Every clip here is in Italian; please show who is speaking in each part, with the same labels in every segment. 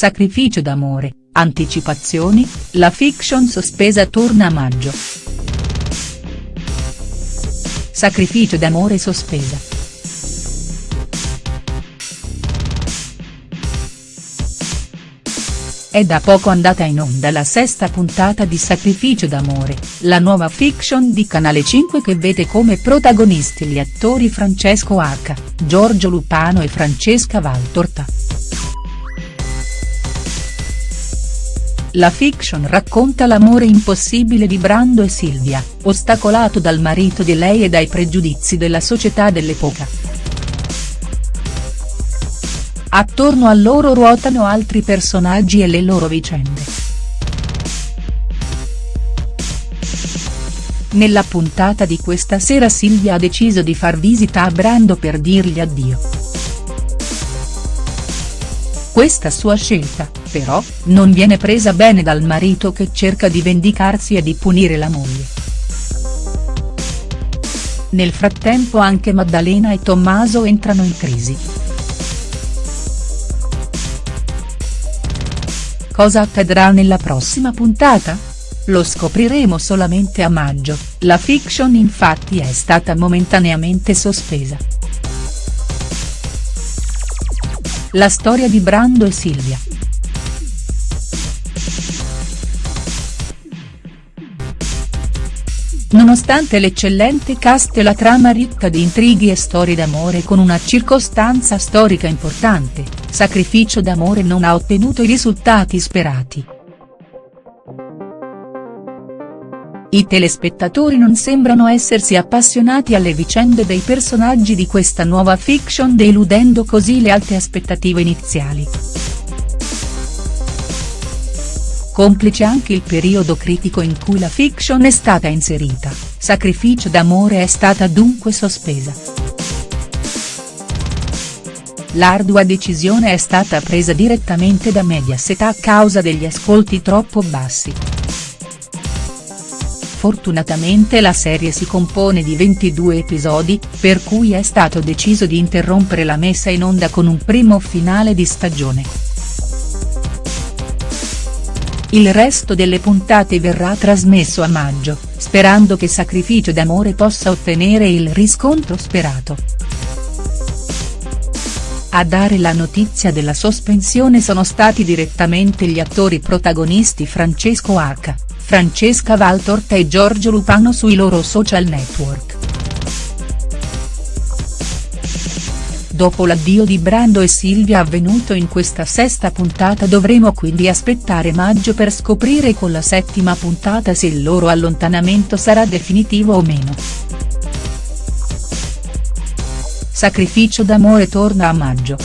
Speaker 1: Sacrificio d'amore, anticipazioni, la fiction sospesa torna a maggio. Sacrificio d'amore sospesa. È da poco andata in onda la sesta puntata di Sacrificio d'amore, la nuova fiction di Canale 5 che vede come protagonisti gli attori Francesco H., Giorgio Lupano e Francesca Valtorta. La fiction racconta l'amore impossibile di Brando e Silvia, ostacolato dal marito di lei e dai pregiudizi della società dell'epoca. Attorno a loro ruotano altri personaggi e le loro vicende. Nella puntata di questa sera Silvia ha deciso di far visita a Brando per dirgli addio. Questa sua scelta, però, non viene presa bene dal marito che cerca di vendicarsi e di punire la moglie. Nel frattempo anche Maddalena e Tommaso entrano in crisi. Cosa accadrà nella prossima puntata? Lo scopriremo solamente a maggio, la fiction infatti è stata momentaneamente sospesa. La storia di Brando e Silvia. Nonostante l'eccellente cast e la trama ricca di intrighi e storie d'amore con una circostanza storica importante, Sacrificio d'amore non ha ottenuto i risultati sperati. I telespettatori non sembrano essersi appassionati alle vicende dei personaggi di questa nuova fiction deludendo così le alte aspettative iniziali. Complice anche il periodo critico in cui la fiction è stata inserita, Sacrificio d'amore è stata dunque sospesa. L'ardua decisione è stata presa direttamente da Mediaset a causa degli ascolti troppo bassi. Fortunatamente la serie si compone di 22 episodi, per cui è stato deciso di interrompere la messa in onda con un primo finale di stagione. Il resto delle puntate verrà trasmesso a maggio, sperando che Sacrificio d'amore possa ottenere il riscontro sperato. A dare la notizia della sospensione sono stati direttamente gli attori protagonisti Francesco H., Francesca Valtorta e Giorgio Lupano sui loro social network. Dopo l'addio di Brando e Silvia avvenuto in questa sesta puntata dovremo quindi aspettare maggio per scoprire con la settima puntata se il loro allontanamento sarà definitivo o meno. Sacrificio d'amore torna a maggio.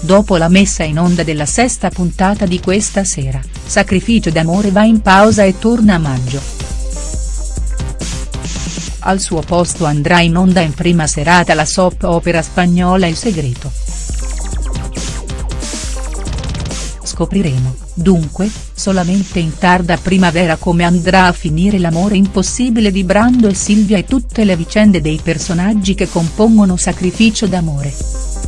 Speaker 1: Dopo la messa in onda della sesta puntata di questa sera, Sacrificio d'amore va in pausa e torna a maggio al suo posto andrà in onda in prima serata la soap opera spagnola Il segreto. Scopriremo, dunque, solamente in tarda primavera come andrà a finire l'amore impossibile di Brando e Silvia e tutte le vicende dei personaggi che compongono Sacrificio d'amore.